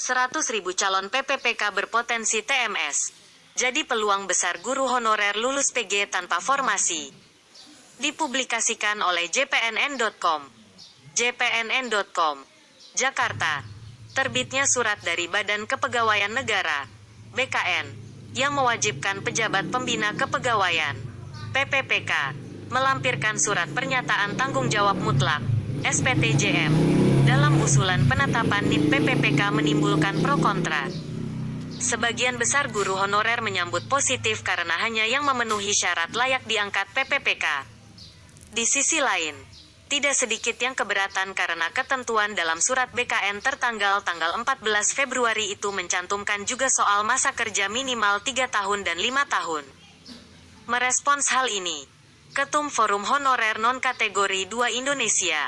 100.000 calon PPPK berpotensi TMS. Jadi peluang besar guru honorer lulus PG tanpa formasi. Dipublikasikan oleh jpnn.com. jpnn.com. Jakarta. Terbitnya surat dari Badan Kepegawaian Negara (BKN) yang mewajibkan pejabat pembina kepegawaian (PPPK) melampirkan surat pernyataan tanggung jawab mutlak (SPTJM) dalam usulan penetapan NIP PPPK menimbulkan pro kontra. Sebagian besar guru honorer menyambut positif karena hanya yang memenuhi syarat layak diangkat PPPK. Di sisi lain, tidak sedikit yang keberatan karena ketentuan dalam surat BKN tertanggal tanggal 14 Februari itu mencantumkan juga soal masa kerja minimal 3 tahun dan 5 tahun. Merespons hal ini, Ketum Forum Honorer Non-Kategori 2 Indonesia,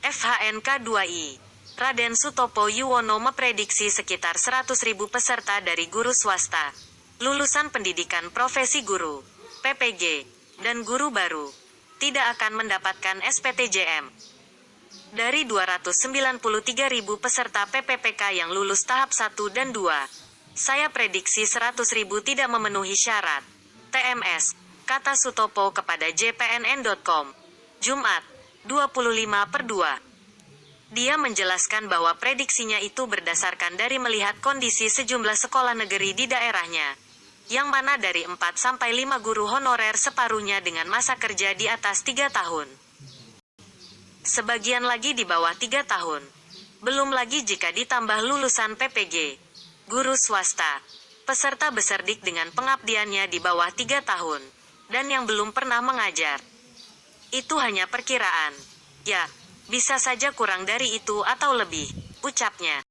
FHNK 2I, Raden Sutopo Yuwono memprediksi sekitar 100.000 peserta dari guru swasta, lulusan pendidikan profesi guru, PPG, dan guru baru tidak akan mendapatkan SPTJM. Dari 293.000 peserta PPPK yang lulus tahap 1 dan 2, saya prediksi 100.000 tidak memenuhi syarat. TMS, kata Sutopo kepada jpnn.com. Jumat, 25 per 2. Dia menjelaskan bahwa prediksinya itu berdasarkan dari melihat kondisi sejumlah sekolah negeri di daerahnya yang mana dari 4 sampai 5 guru honorer separuhnya dengan masa kerja di atas 3 tahun. Sebagian lagi di bawah 3 tahun. Belum lagi jika ditambah lulusan PPG, guru swasta, peserta beserdik dengan pengabdiannya di bawah 3 tahun, dan yang belum pernah mengajar. Itu hanya perkiraan. Ya, bisa saja kurang dari itu atau lebih, ucapnya.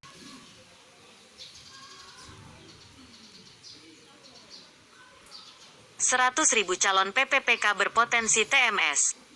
100.000 calon PPPK berpotensi TMS.